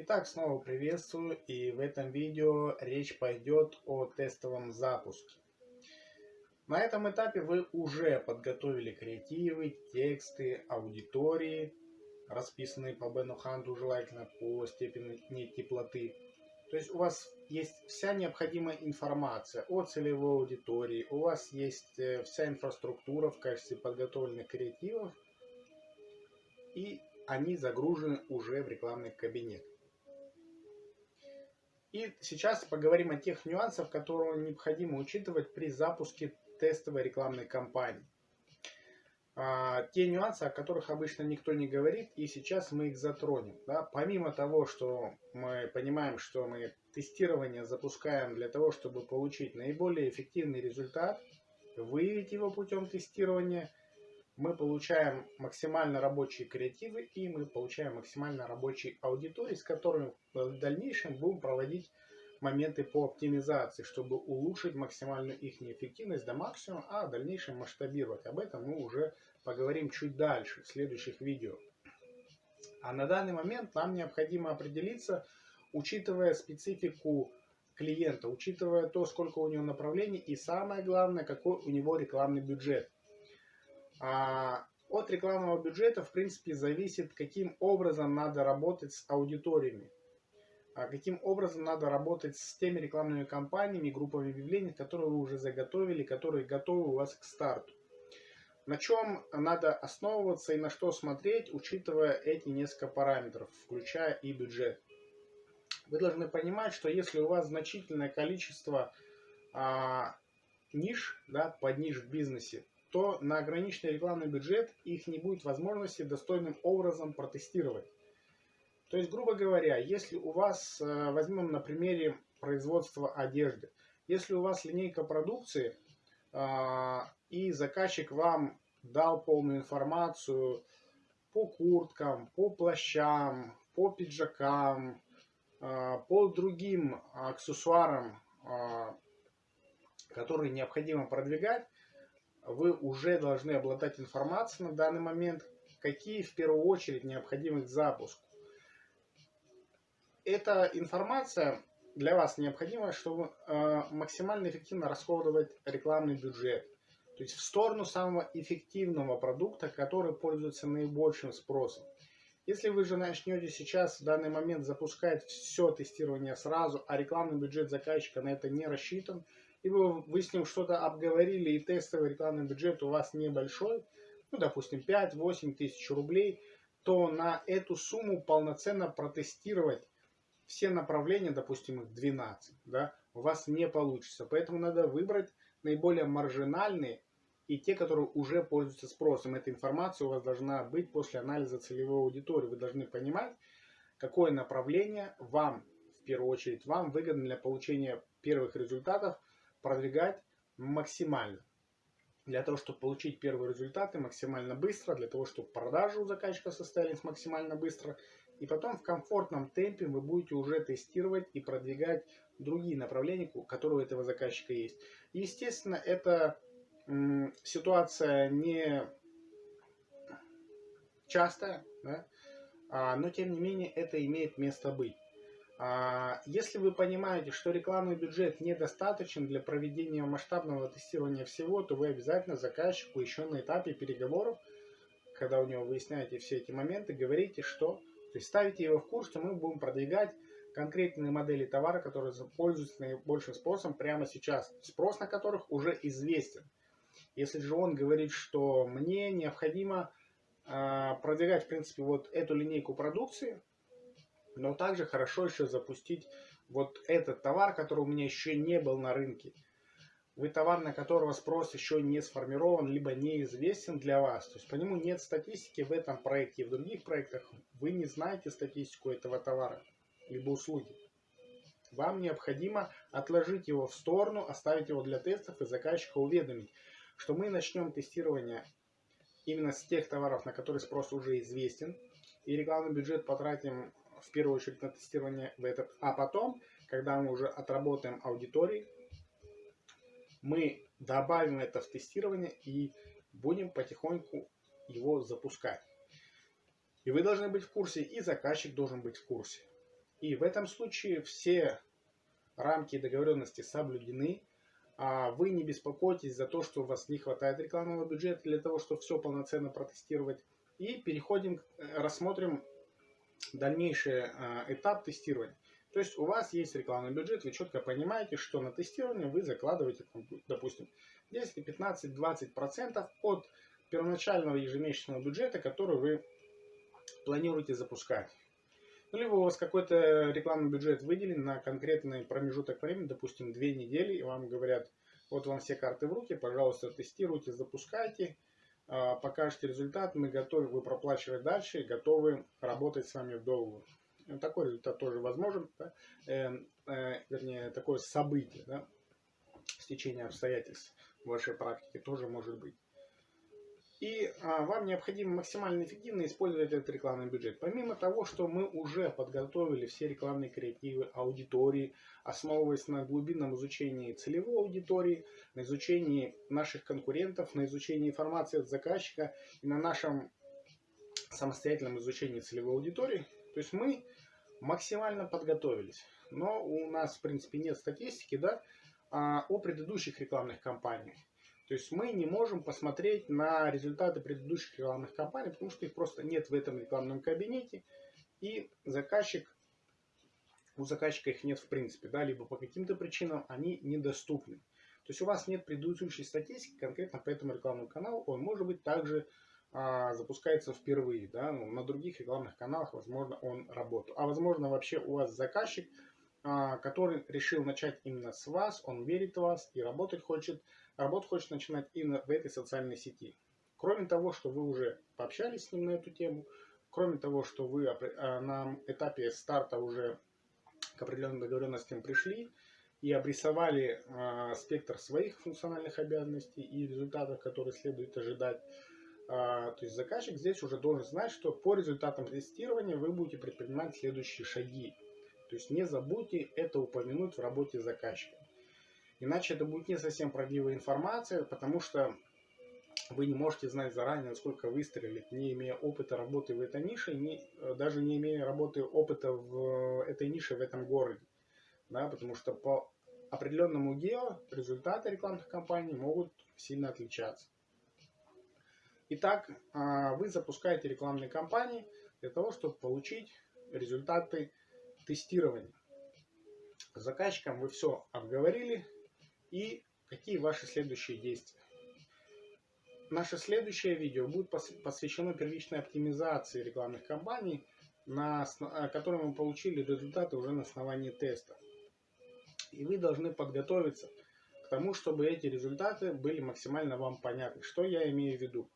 Итак, снова приветствую и в этом видео речь пойдет о тестовом запуске. На этом этапе вы уже подготовили креативы, тексты, аудитории, расписанные по Бену Ханту, желательно по степени теплоты. То есть у вас есть вся необходимая информация о целевой аудитории, у вас есть э, вся инфраструктура в качестве подготовленных креативов, и они загружены уже в рекламный кабинет. И сейчас поговорим о тех нюансах, которые необходимо учитывать при запуске тестовой рекламной кампании. А, те нюансы, о которых обычно никто не говорит, и сейчас мы их затронем. Да? Помимо того, что мы понимаем, что мы тестирование запускаем для того, чтобы получить наиболее эффективный результат, выявить его путем тестирования, мы получаем максимально рабочие креативы и мы получаем максимально рабочие аудитории, с которыми в дальнейшем будем проводить моменты по оптимизации, чтобы улучшить максимальную их эффективность до максимума, а в дальнейшем масштабировать. Об этом мы уже поговорим чуть дальше, в следующих видео. А на данный момент нам необходимо определиться, учитывая специфику клиента, учитывая то, сколько у него направлений и самое главное, какой у него рекламный бюджет. А от рекламного бюджета, в принципе, зависит, каким образом надо работать с аудиториями. А каким образом надо работать с теми рекламными кампаниями, группами объявлений, которые вы уже заготовили, которые готовы у вас к старту. На чем надо основываться и на что смотреть, учитывая эти несколько параметров, включая и бюджет. Вы должны понимать, что если у вас значительное количество а, ниш, да, под ниш в бизнесе, то на ограниченный рекламный бюджет их не будет возможности достойным образом протестировать. То есть, грубо говоря, если у вас, э, возьмем на примере производства одежды, если у вас линейка продукции, а, и заказчик вам дал полную информацию по курткам, по плащам, по пиджакам, а, по другим аксессуарам, которые необходимо продвигать, вы уже должны обладать информацией на данный момент, какие в первую очередь необходимы к запуску эта информация для вас необходима, чтобы э, максимально эффективно расходовать рекламный бюджет. То есть в сторону самого эффективного продукта, который пользуется наибольшим спросом. Если вы же начнете сейчас в данный момент запускать все тестирование сразу, а рекламный бюджет заказчика на это не рассчитан, вы, вы с ним что-то обговорили, и тестовый рекламный бюджет у вас небольшой, ну, допустим, 5-8 тысяч рублей, то на эту сумму полноценно протестировать все направления, допустим, их 12, да, у вас не получится. Поэтому надо выбрать наиболее маржинальные и те, которые уже пользуются спросом. Эта информация у вас должна быть после анализа целевой аудитории. Вы должны понимать, какое направление вам, в первую очередь, вам выгодно для получения первых результатов продвигать максимально. Для того, чтобы получить первые результаты максимально быстро, для того, чтобы продажи у заказчика состоялись максимально быстро – и потом в комфортном темпе вы будете уже тестировать и продвигать другие направления, у этого заказчика есть. Естественно, эта ситуация не частая, да? а, но тем не менее это имеет место быть. А, если вы понимаете, что рекламный бюджет недостаточен для проведения масштабного тестирования всего, то вы обязательно заказчику еще на этапе переговоров, когда у него выясняете все эти моменты, говорите, что то есть ставите его в курс, что мы будем продвигать конкретные модели товара, которые пользуются наибольшим спросом прямо сейчас, спрос на которых уже известен. Если же он говорит, что мне необходимо э, продвигать, в принципе, вот эту линейку продукции, но также хорошо еще запустить вот этот товар, который у меня еще не был на рынке – вы товар, на которого спрос еще не сформирован, либо неизвестен для вас. То есть по нему нет статистики в этом проекте и в других проектах. Вы не знаете статистику этого товара, либо услуги. Вам необходимо отложить его в сторону, оставить его для тестов и заказчика уведомить, что мы начнем тестирование именно с тех товаров, на которые спрос уже известен, и рекламный бюджет потратим в первую очередь на тестирование в этот, а потом, когда мы уже отработаем аудитории, мы добавим это в тестирование и будем потихоньку его запускать. И вы должны быть в курсе, и заказчик должен быть в курсе. И в этом случае все рамки договоренности соблюдены, а вы не беспокойтесь за то, что у вас не хватает рекламного бюджета для того, чтобы все полноценно протестировать. И переходим, э, рассмотрим дальнейший э, этап тестирования. То есть у вас есть рекламный бюджет, вы четко понимаете, что на тестирование вы закладываете, допустим, 10, 15, 20 процентов от первоначального ежемесячного бюджета, который вы планируете запускать. Ну, либо у вас какой-то рекламный бюджет выделен на конкретный промежуток времени, допустим, две недели, и вам говорят, вот вам все карты в руки, пожалуйста, тестируйте, запускайте, а, покажете результат, мы готовы, вы проплачивать дальше готовы работать с вами в долгую. Такой результат тоже возможен, да? э, э, вернее, такое событие, да? стечение обстоятельств в вашей практике тоже может быть. И а, вам необходимо максимально эффективно использовать этот рекламный бюджет. Помимо того, что мы уже подготовили все рекламные креативы, аудитории, основываясь на глубинном изучении целевой аудитории, на изучении наших конкурентов, на изучении информации от заказчика и на нашем самостоятельном изучении целевой аудитории, то есть мы максимально подготовились. Но у нас, в принципе, нет статистики да, а, о предыдущих рекламных кампаниях. То есть мы не можем посмотреть на результаты предыдущих рекламных кампаний, потому что их просто нет в этом рекламном кабинете. И заказчик, у заказчика их нет в принципе, да, либо по каким-то причинам они недоступны. То есть у вас нет предыдущей статистики конкретно по этому рекламному каналу, он может быть также а, запускается впервые, да, ну, на других рекламных каналах, возможно, он работал. А возможно, вообще у вас заказчик, а, который решил начать именно с вас, он верит в вас и работать хочет работу хочет начинать именно в этой социальной сети. Кроме того, что вы уже пообщались с ним на эту тему, кроме того, что вы а, на этапе старта уже к определенным договоренностям пришли и обрисовали э, спектр своих функциональных обязанностей и результатов, которые следует ожидать, э, то есть заказчик здесь уже должен знать, что по результатам тестирования вы будете предпринимать следующие шаги. То есть не забудьте это упомянуть в работе заказчика. Иначе это будет не совсем правдивая информация, потому что вы не можете знать заранее, насколько выстрелит, не имея опыта работы в этой нише, не, даже не имея работы опыта в этой нише, в этом городе. Да, потому что по определенному гео результаты рекламных кампаний могут сильно отличаться. Итак, а, вы запускаете рекламные кампании для того, чтобы получить результаты тестирования. С заказчиком вы все обговорили, и какие ваши следующие действия. Наше следующее видео будет посвящено первичной оптимизации рекламных кампаний, на э, которой мы получили результаты уже на основании теста. И вы должны подготовиться к тому, чтобы эти результаты были максимально вам понятны. Что я имею в виду?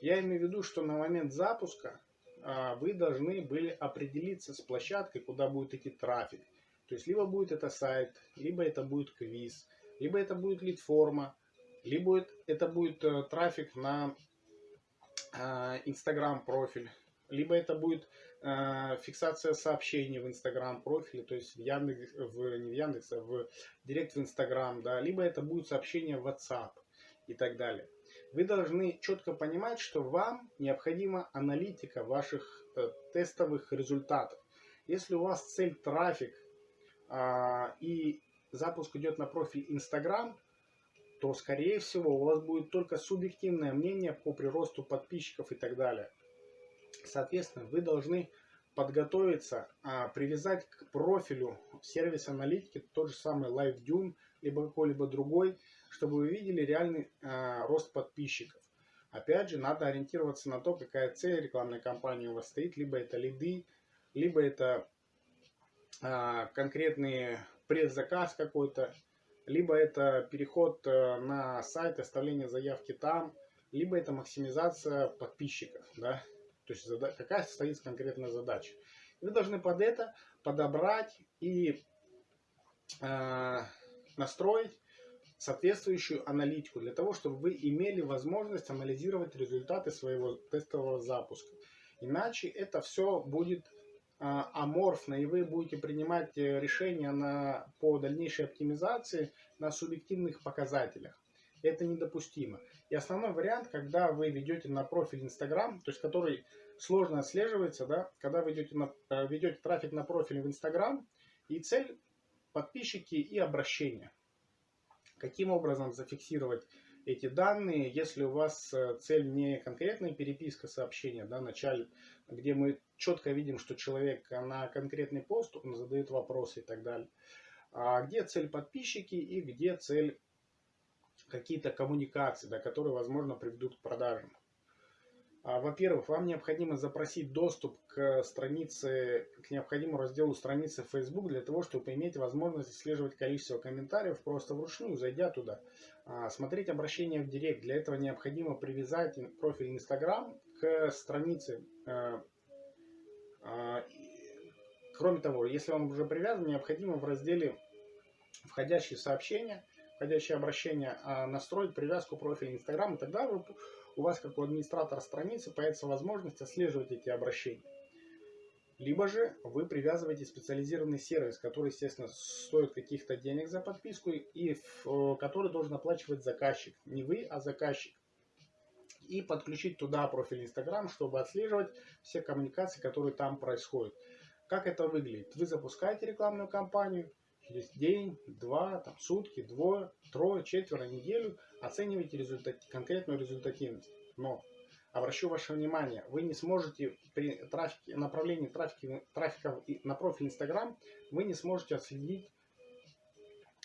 Я имею в виду, что на момент запуска а, вы должны были определиться с площадкой, куда будет идти трафик. То есть, либо будет это сайт, либо это будет квиз, либо это будет лид-форма, либо это будет э, трафик на Инстаграм э, профиль, либо это будет э, фиксация сообщений в Инстаграм профиле, то есть в Яндекс, в, не в Яндекс, а в Директ в Инстаграм, да, либо это будет сообщение в WhatsApp и так далее. Вы должны четко понимать, что вам необходима аналитика ваших тестовых результатов. Если у вас цель трафик э, и запуск идет на профиль Instagram, то, скорее всего, у вас будет только субъективное мнение по приросту подписчиков и так далее. Соответственно, вы должны подготовиться, а, привязать к профилю сервис аналитики тот же самый LiveDune, либо какой-либо другой, чтобы вы видели реальный а, рост подписчиков. Опять же, надо ориентироваться на то, какая цель рекламной кампании у вас стоит. Либо это лиды, либо это а, конкретные предзаказ какой-то, либо это переход э, на сайт, оставление заявки там, либо это максимизация подписчиков, да, то есть какая стоит конкретная задача. Вы должны под это подобрать и э, настроить соответствующую аналитику для того, чтобы вы имели возможность анализировать результаты своего тестового запуска. Иначе это все будет аморфно, и вы будете принимать э, решения на, по дальнейшей оптимизации на субъективных показателях. Это недопустимо. И основной вариант, когда вы ведете на профиль Instagram, то есть который сложно отслеживается, да, когда вы ведете, на, э, ведете трафик на профиль в Instagram, и цель подписчики и обращения. Каким образом зафиксировать эти данные, если у вас э, цель не конкретная переписка сообщения, да, начале, где мы четко видим, что человек на конкретный пост, он задает вопросы и так далее, а где цель подписчики и где цель какие-то коммуникации, да, которые, возможно, приведут к продажам. А, во-первых, вам необходимо запросить доступ к странице, к необходимому разделу страницы Facebook для того, чтобы иметь возможность отслеживать количество комментариев просто вручную, зайдя туда. А, смотреть обращения в Директ. Для этого необходимо привязать профиль Instagram к странице. Э, а, кроме того, если он уже привязан, необходимо в разделе «Входящие сообщения», «Входящие обращения» настроить привязку профиля Instagram, и тогда у вас, как у администратора страницы, появится возможность отслеживать эти обращения. Либо же вы привязываете специализированный сервис, который, естественно, стоит каких-то денег за подписку и который должен оплачивать заказчик. Не вы, а заказчик. И подключить туда профиль Instagram, чтобы отслеживать все коммуникации, которые там происходят. Как это выглядит? Вы запускаете рекламную кампанию, через день, два, там, сутки, двое, трое, четверо, неделю оцениваете результат, конкретную результативность. Но обращу ваше внимание, вы не сможете при трафике, направлении трафика, трафика на профиль Instagram, вы не сможете отследить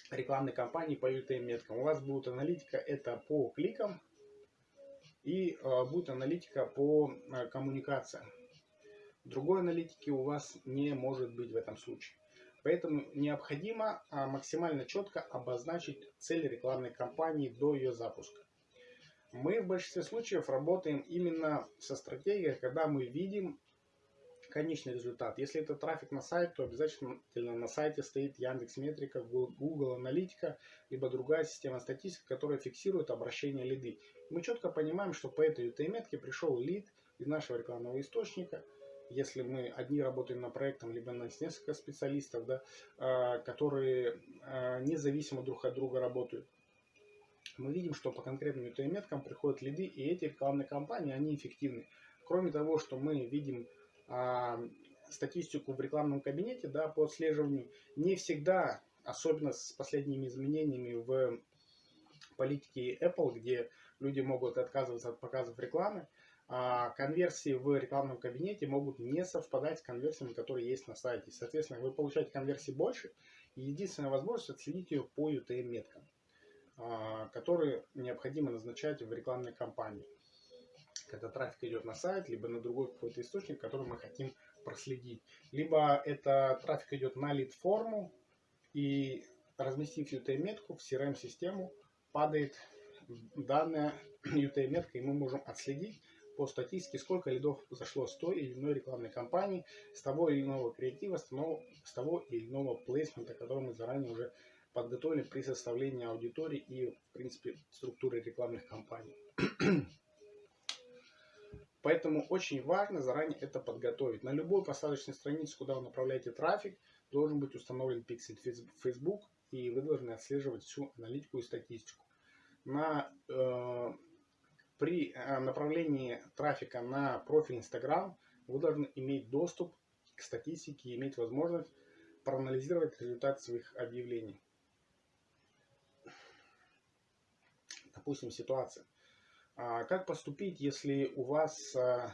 рекламной кампании по UTM-меткам. У вас будет аналитика это по кликам и э, будет аналитика по э, коммуникациям. Другой аналитики у вас не может быть в этом случае. Поэтому необходимо а, максимально четко обозначить цель рекламной кампании до ее запуска. Мы в большинстве случаев работаем именно со стратегией, когда мы видим конечный результат. Если это трафик на сайт, то обязательно на сайте стоит Яндекс Метрика, Google Аналитика, либо другая система статистики, которая фиксирует обращение лиды. Мы четко понимаем, что по этой UTM-метке пришел лид из нашего рекламного источника – если мы одни работаем на проектом, либо нас несколько специалистов, да, а, которые а, независимо друг от друга работают, мы видим, что по конкретным UTM-меткам приходят лиды, и эти рекламные кампании, они эффективны. Кроме того, что мы видим а, статистику в рекламном кабинете да, по отслеживанию, не всегда, особенно с последними изменениями в политике Apple, где люди могут отказываться от показов рекламы, а конверсии в рекламном кабинете могут не совпадать с конверсиями, которые есть на сайте. Соответственно, вы получаете конверсии больше, и единственная возможность отследить ее по UTM-меткам, которые необходимо назначать в рекламной кампании. Когда трафик идет на сайт, либо на другой какой-то источник, который мы хотим проследить. Либо это трафик идет на лид-форму, и разместив UTM-метку в CRM-систему, падает данная UTM-метка, и мы можем отследить, по статистике, сколько лидов зашло с той или иной рекламной кампании, с того или иного креатива, с того, с того или иного плейсмента, который мы заранее уже подготовили при составлении аудитории и, в принципе, структуры рекламных кампаний. Поэтому очень важно заранее это подготовить. На любой посадочной странице, куда вы направляете трафик, должен быть установлен пиксель Facebook, и вы должны отслеживать всю аналитику и статистику. На э, при э, направлении трафика на профиль Instagram вы должны иметь доступ к статистике и иметь возможность проанализировать результат своих объявлений. Допустим, ситуация. А, как поступить, если у вас э,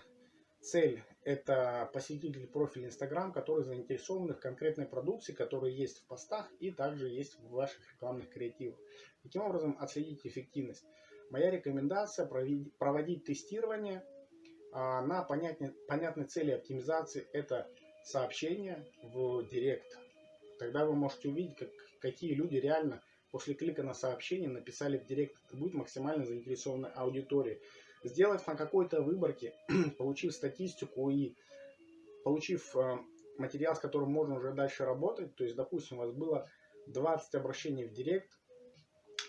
цель это посетитель профиля Instagram, которые заинтересованы в конкретной продукции, которая есть в постах и также есть в ваших рекламных креативах. Таким образом отследить эффективность. Моя рекомендация проводить тестирование а, на понятной цели оптимизации. Это сообщение в директ. Тогда вы можете увидеть, как, какие люди реально после клика на сообщение написали в директ. Это будет максимально заинтересованная аудитория. Сделав на какой-то выборке, получив статистику и получив а, материал, с которым можно уже дальше работать, то есть, допустим, у вас было 20 обращений в директ,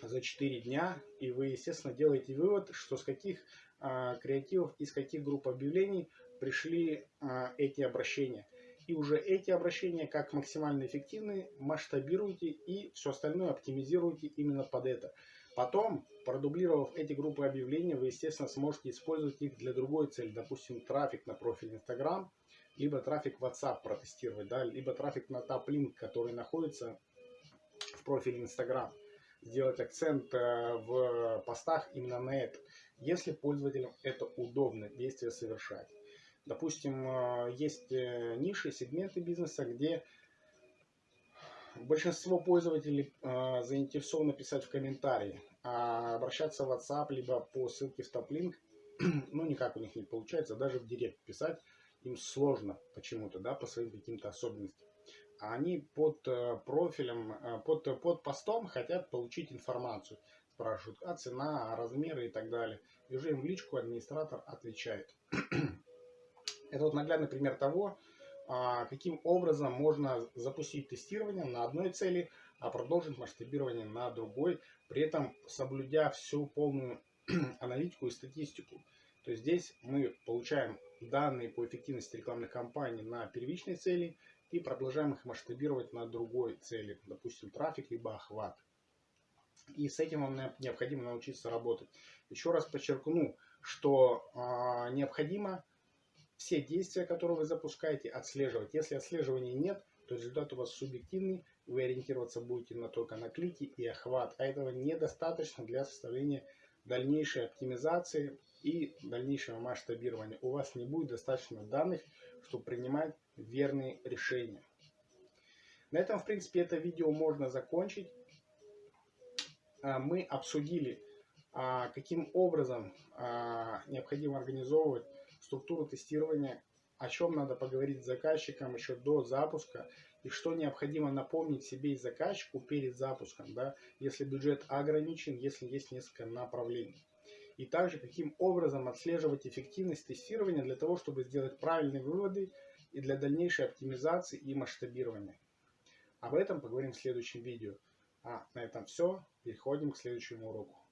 за 4 дня, и вы, естественно, делаете вывод, что с каких а, креативов, из каких групп объявлений пришли а, эти обращения. И уже эти обращения, как максимально эффективные, масштабируйте и все остальное оптимизируйте именно под это. Потом Продублировав эти группы объявлений, вы, естественно, сможете использовать их для другой цели. Допустим, трафик на профиль Instagram, либо трафик WhatsApp протестировать, да, либо трафик на топ-линк, который находится в профиле Instagram. Сделать акцент э, в постах именно на это, если пользователям это удобно действие совершать. Допустим, э, есть э, ниши, сегменты бизнеса, где большинство пользователей заинтересованы писать в комментарии а обращаться в WhatsApp, либо по ссылке в топ-линк, ну, никак у них не получается, даже в директ писать им сложно почему-то, да, по своим каким-то особенностям. А они под э, профилем, э, под, под постом хотят получить информацию. Спрашивают, а цена, а размеры и так далее. И уже им в личку администратор отвечает. Это вот наглядный пример того, а, каким образом можно запустить тестирование на одной цели, а продолжить масштабирование на другой, при этом соблюдя всю полную аналитику и статистику. То есть здесь мы получаем данные по эффективности рекламных кампаний на первичной цели и продолжаем их масштабировать на другой цели, допустим, трафик либо охват. И с этим вам необходимо научиться работать. Еще раз подчеркну, что э, необходимо все действия, которые вы запускаете, отслеживать. Если отслеживания нет, то результат у вас субъективный, вы ориентироваться будете на только на клики и охват, а этого недостаточно для составления дальнейшей оптимизации и дальнейшего масштабирования. У вас не будет достаточно данных, чтобы принимать верные решения. На этом, в принципе, это видео можно закончить. А, мы обсудили, а, каким образом а, необходимо организовывать структуру тестирования о чем надо поговорить с заказчиком еще до запуска и что необходимо напомнить себе и заказчику перед запуском, да, если бюджет ограничен, если есть несколько направлений. И также каким образом отслеживать эффективность тестирования для того, чтобы сделать правильные выводы и для дальнейшей оптимизации и масштабирования. Об этом поговорим в следующем видео. А на этом все. Переходим к следующему уроку.